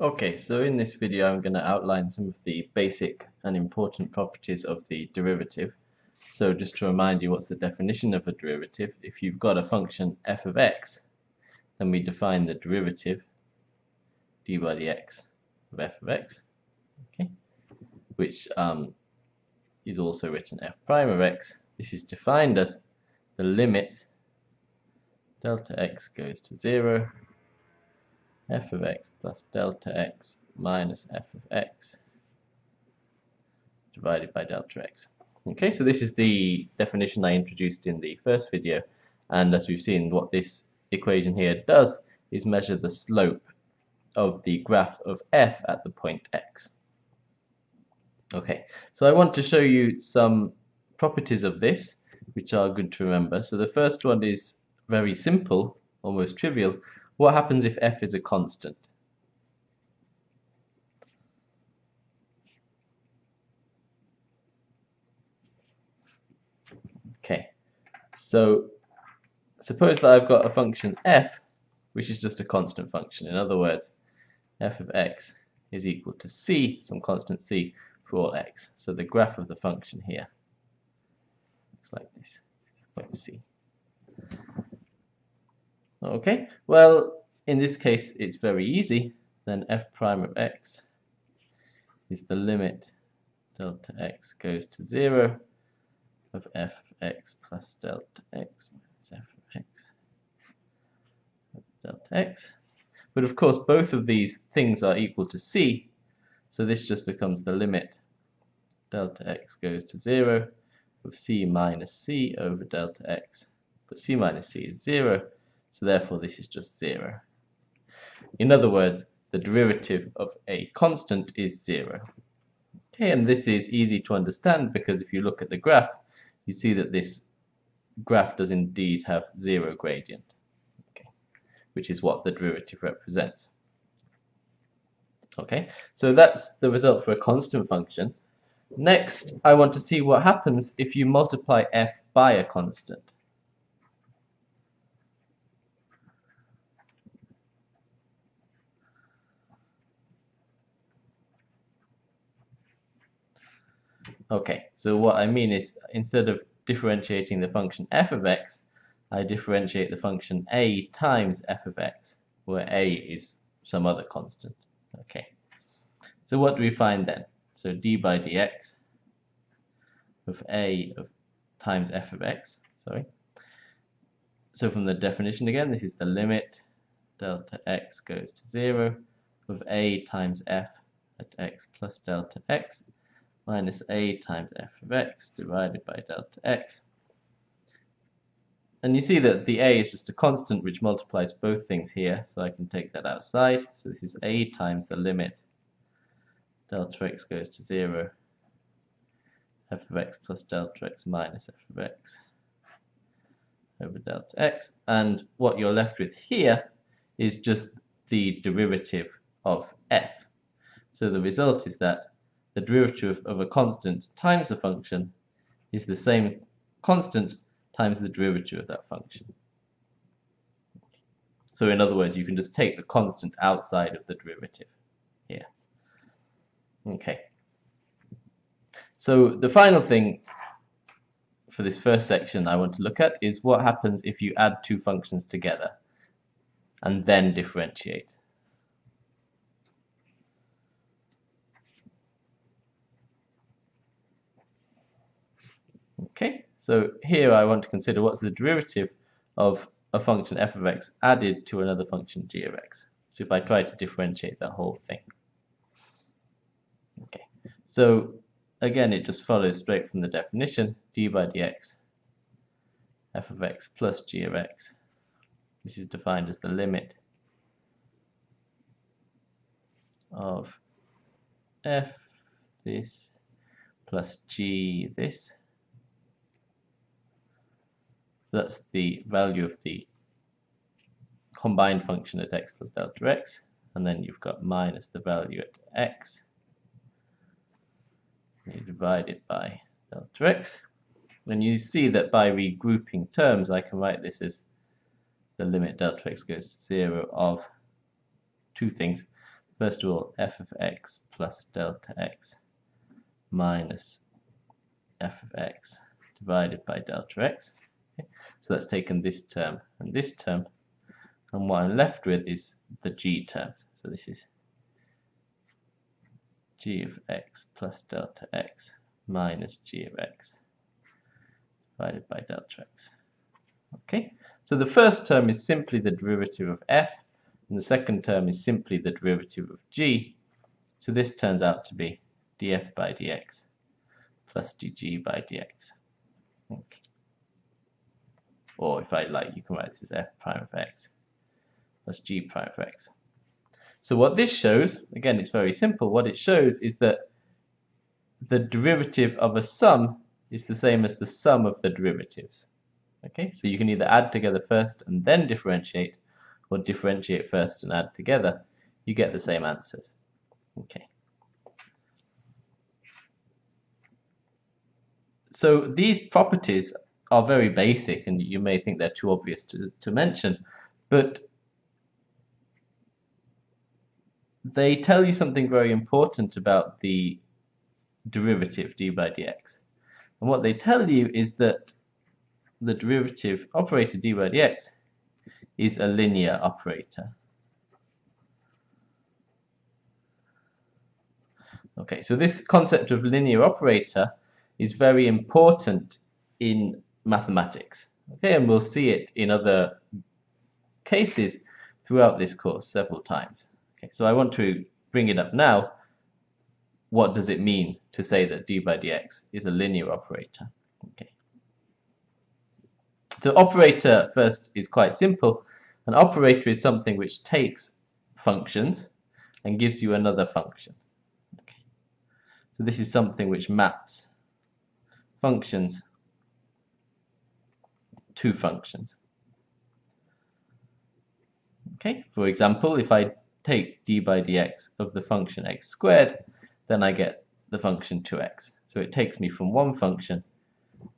Okay, so in this video I'm going to outline some of the basic and important properties of the derivative. So just to remind you what's the definition of a derivative, if you've got a function f of x, then we define the derivative d by dx of f of x, okay, which um, is also written f prime of x. This is defined as the limit delta x goes to 0 f of x plus delta x minus f of x divided by delta x. Okay, so this is the definition I introduced in the first video, and as we've seen, what this equation here does is measure the slope of the graph of f at the point x. Okay, so I want to show you some properties of this, which are good to remember. So the first one is very simple, almost trivial, what happens if f is a constant? Okay, so suppose that I've got a function f, which is just a constant function. In other words, f of x is equal to c, some constant c, for all x. So the graph of the function here looks like this. It's point c. Okay, well, in this case, it's very easy. Then f prime of x is the limit delta x goes to 0 of f of x plus delta x minus f of x delta x. But of course, both of these things are equal to c, so this just becomes the limit delta x goes to 0 of c minus c over delta x. But c minus c is 0, so therefore this is just 0. In other words, the derivative of a constant is 0. Okay, and this is easy to understand because if you look at the graph, you see that this graph does indeed have 0 gradient, okay, which is what the derivative represents. Okay, so that's the result for a constant function. Next, I want to see what happens if you multiply f by a constant. Okay, so what I mean is instead of differentiating the function f of x, I differentiate the function a times f of x, where a is some other constant. Okay, so what do we find then? So d by dx of a of times f of x, sorry. So from the definition again, this is the limit delta x goes to 0 of a times f at x plus delta x minus a times f of x divided by delta x. And you see that the a is just a constant which multiplies both things here, so I can take that outside. So this is a times the limit delta x goes to 0 f of x plus delta x minus f of x over delta x. And what you're left with here is just the derivative of f. So the result is that the derivative of a constant times a function is the same constant times the derivative of that function. So in other words, you can just take the constant outside of the derivative here. Okay. So the final thing for this first section I want to look at is what happens if you add two functions together and then differentiate. Okay, so here I want to consider what's the derivative of a function f of x added to another function g of x. So if I try to differentiate that whole thing. Okay, so again it just follows straight from the definition, d by dx f of x plus g of x. This is defined as the limit of f this plus g this so that's the value of the combined function at x plus delta x, and then you've got minus the value at x, you divide it by delta x. And you see that by regrouping terms, I can write this as the limit delta x goes to 0 of two things. first of all, f of x plus delta x minus f of x divided by delta x. Okay. So that's taken this term and this term, and what I'm left with is the g terms. So this is g of x plus delta x minus g of x divided by delta x. Okay, so the first term is simply the derivative of f, and the second term is simply the derivative of g. So this turns out to be df by dx plus dg by dx. Okay. Or if I like, you can write this as f prime of x plus g prime of x. So what this shows, again, it's very simple. What it shows is that the derivative of a sum is the same as the sum of the derivatives. Okay, so you can either add together first and then differentiate, or differentiate first and add together. You get the same answers. Okay. So these properties are very basic, and you may think they're too obvious to, to mention, but they tell you something very important about the derivative d by dx. And what they tell you is that the derivative operator d by dx is a linear operator. Okay, so this concept of linear operator is very important in mathematics. Okay, and we'll see it in other cases throughout this course several times. Okay, so I want to bring it up now. What does it mean to say that d by dx is a linear operator? Okay. So operator first is quite simple. An operator is something which takes functions and gives you another function. Okay. So this is something which maps functions to functions. Okay, for example, if I take d by dx of the function x squared, then I get the function 2x. So it takes me from one function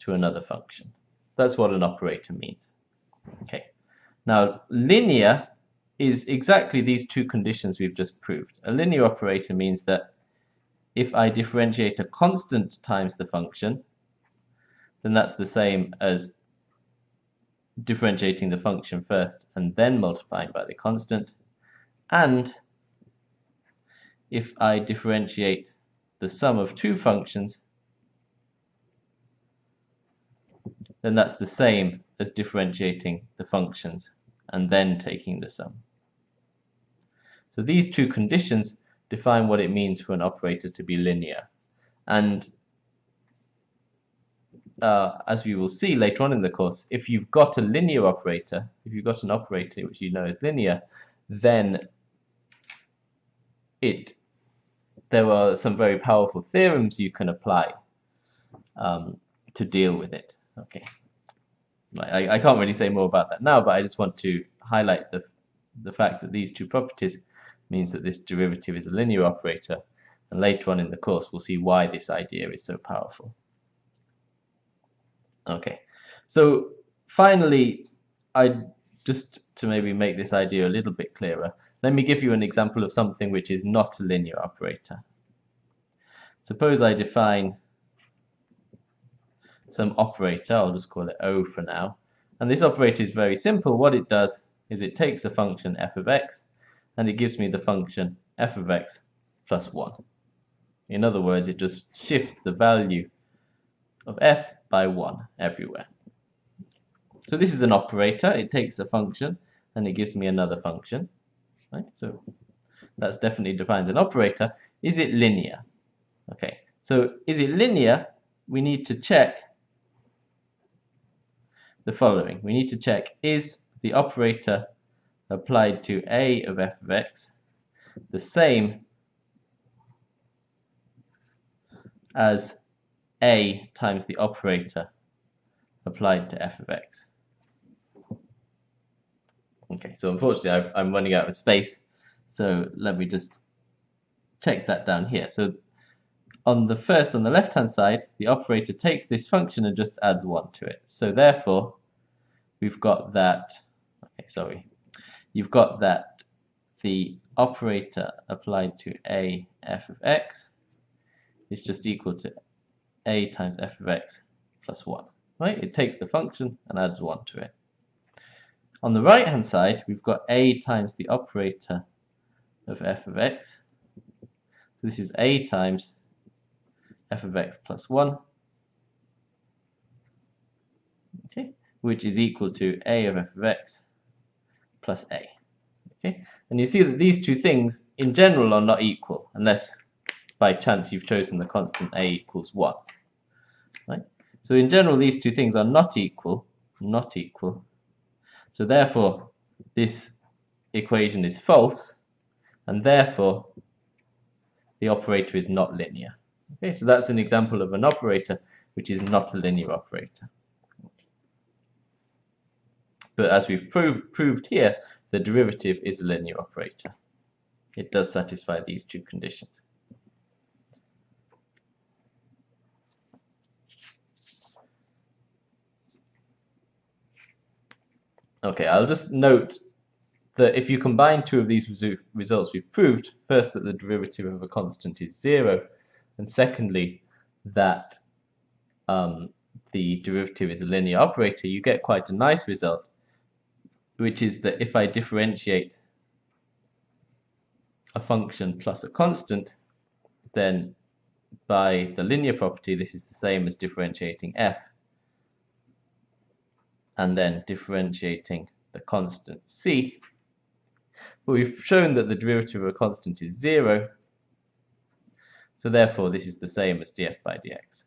to another function. That's what an operator means. Okay. Now, linear is exactly these two conditions we've just proved. A linear operator means that if I differentiate a constant times the function, then that's the same as differentiating the function first and then multiplying by the constant. And if I differentiate the sum of two functions, then that's the same as differentiating the functions and then taking the sum. So these two conditions define what it means for an operator to be linear. And uh, as we will see later on in the course, if you've got a linear operator, if you've got an operator which you know is linear, then it there are some very powerful theorems you can apply um, to deal with it. Okay, I, I can't really say more about that now, but I just want to highlight the the fact that these two properties means that this derivative is a linear operator, and later on in the course we'll see why this idea is so powerful. Okay, so finally, I just to maybe make this idea a little bit clearer, let me give you an example of something which is not a linear operator. Suppose I define some operator, I'll just call it O for now, and this operator is very simple. What it does is it takes a function f of x and it gives me the function f of x plus 1. In other words, it just shifts the value of f by 1 everywhere. So this is an operator. It takes a function and it gives me another function. Right? So that's definitely defines an operator. Is it linear? Okay, so is it linear? We need to check the following. We need to check is the operator applied to a of f of x the same as a times the operator applied to f of x. Okay, so unfortunately i am running out of space, so let me just check that down here. So on the first, on the left-hand side, the operator takes this function and just adds 1 to it. So therefore, we've got that, okay, sorry, you've got that the operator applied to a f of x is just equal to a times f of x plus 1. Right? It takes the function and adds 1 to it. On the right hand side, we've got a times the operator of f of x. So this is a times f of x plus 1, okay, which is equal to a of f of x plus a. Okay, and you see that these two things in general are not equal unless by chance you've chosen the constant a equals 1. So in general these two things are not equal, not equal. So therefore this equation is false and therefore the operator is not linear. Okay, so that's an example of an operator which is not a linear operator. But as we've proved, proved here, the derivative is a linear operator. It does satisfy these two conditions. Okay, I'll just note that if you combine two of these resu results we've proved, first that the derivative of a constant is zero, and secondly that um, the derivative is a linear operator, you get quite a nice result, which is that if I differentiate a function plus a constant, then by the linear property, this is the same as differentiating f, and then differentiating the constant c, but we've shown that the derivative of a constant is 0, so therefore this is the same as df by dx.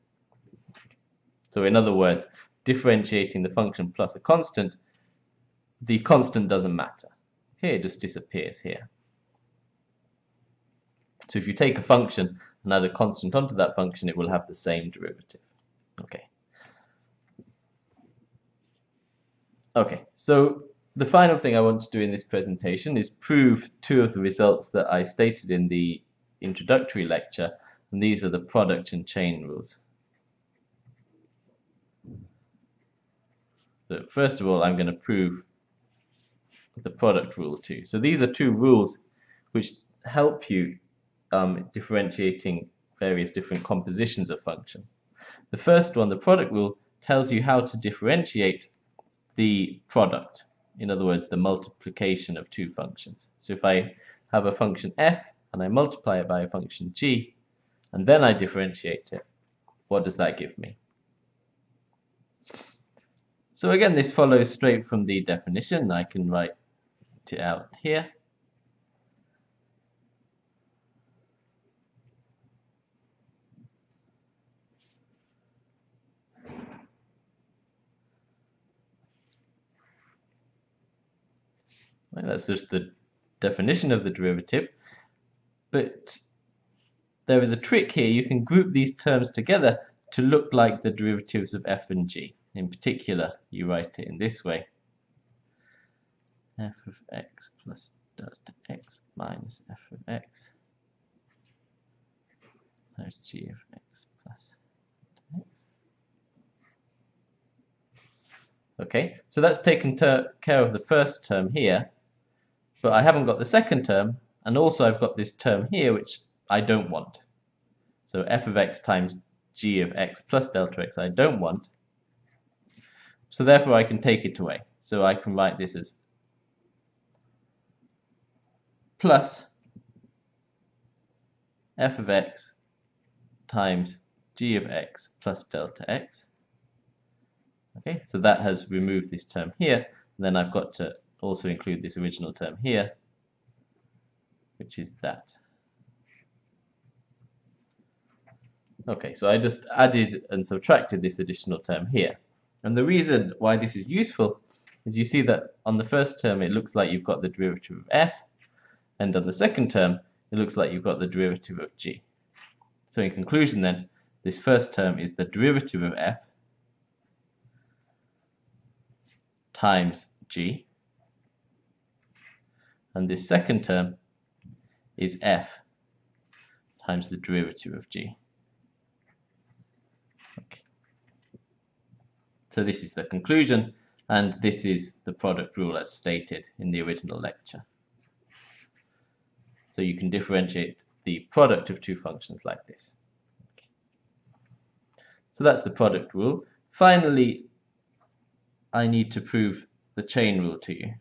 So in other words, differentiating the function plus a constant, the constant doesn't matter. Here it just disappears here. So if you take a function and add a constant onto that function, it will have the same derivative. Okay. Okay, so the final thing I want to do in this presentation is prove two of the results that I stated in the introductory lecture, and these are the product and chain rules. So first of all, I'm going to prove the product rule too. So these are two rules which help you um, differentiating various different compositions of function. The first one, the product rule, tells you how to differentiate the product in other words, the multiplication of two functions. So if I have a function f and I multiply it by a function g, and then I differentiate it, what does that give me? So again, this follows straight from the definition. I can write it out here. Right, that's just the definition of the derivative. But there is a trick here. You can group these terms together to look like the derivatives of f and g. In particular, you write it in this way. f of x plus delta x minus f of x times g of x plus x. Okay, so that's taken care of the first term here but I haven't got the second term, and also I've got this term here which I don't want. So f of x times g of x plus delta x I don't want. So therefore I can take it away. So I can write this as plus f of x times g of x plus delta x. Okay, so that has removed this term here. And then I've got to also include this original term here, which is that. Okay, so I just added and subtracted this additional term here. And the reason why this is useful is you see that on the first term it looks like you've got the derivative of f, and on the second term it looks like you've got the derivative of g. So in conclusion then, this first term is the derivative of f times g, and this second term is f times the derivative of g. Okay. So this is the conclusion, and this is the product rule as stated in the original lecture. So you can differentiate the product of two functions like this. So that's the product rule. Finally, I need to prove the chain rule to you.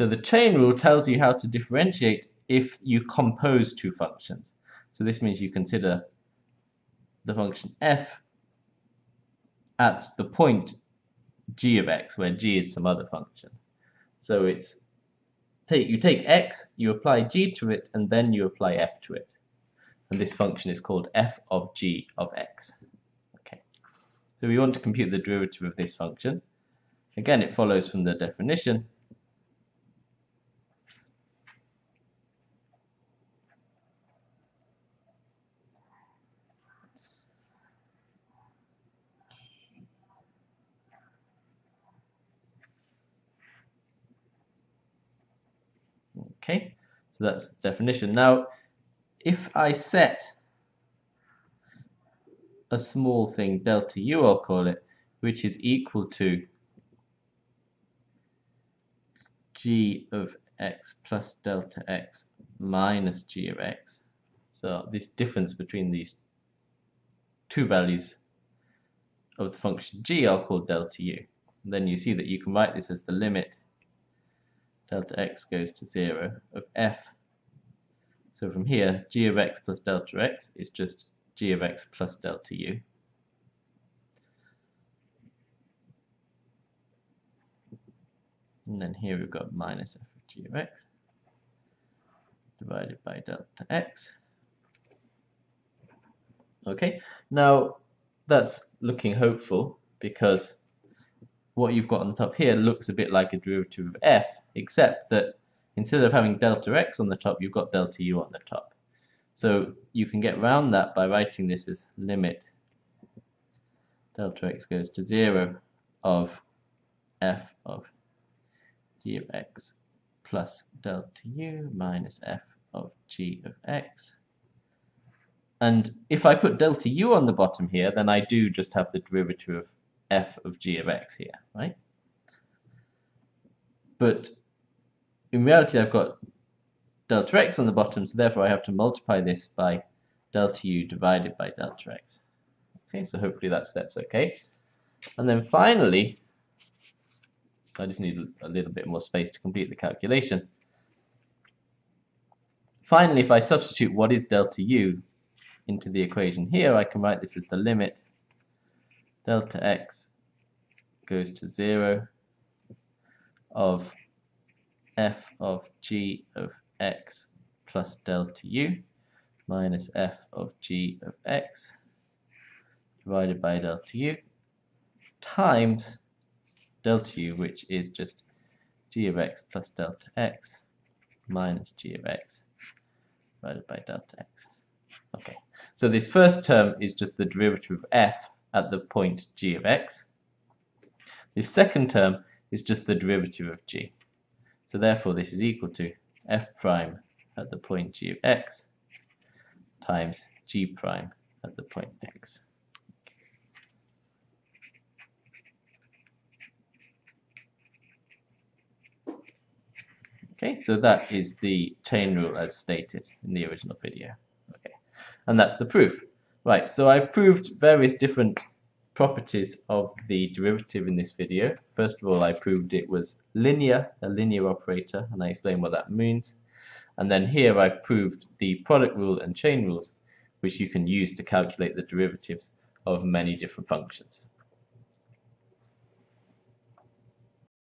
So the chain rule tells you how to differentiate if you compose two functions. So this means you consider the function f at the point g of x, where g is some other function. So it's take you take x, you apply g to it, and then you apply f to it. And this function is called f of g of x. Okay. So we want to compute the derivative of this function. Again, it follows from the definition Okay, so that's the definition. Now, if I set a small thing, delta u I'll call it, which is equal to g of x plus delta x minus g of x. So this difference between these two values of the function g I'll call delta u. And then you see that you can write this as the limit delta x goes to 0 of f. So from here, g of x plus delta x is just g of x plus delta u. And then here we've got minus f of g of x divided by delta x. Okay, now that's looking hopeful because what you've got on top here looks a bit like a derivative of f, except that instead of having delta x on the top, you've got delta u on the top. So you can get around that by writing this as limit delta x goes to 0 of f of g of x plus delta u minus f of g of x. And if I put delta u on the bottom here, then I do just have the derivative of f of g of x here, right? But in reality, I've got delta x on the bottom, so therefore I have to multiply this by delta u divided by delta x. Okay, so hopefully that step's okay. And then finally, I just need a little bit more space to complete the calculation. Finally, if I substitute what is delta u into the equation here, I can write this as the limit delta x goes to 0 of f of g of x plus delta u minus f of g of x divided by delta u times delta u which is just g of x plus delta x minus g of x divided by delta x. Okay, so this first term is just the derivative of f at the point g of x. The second term is just the derivative of g. So therefore this is equal to f prime at the point g of x times g prime at the point x. Okay, so that is the chain rule as stated in the original video. Okay, and that's the proof. Right, so I've proved various different properties of the derivative in this video. First of all, I proved it was linear, a linear operator, and I explained what that means. And then here I've proved the product rule and chain rules, which you can use to calculate the derivatives of many different functions.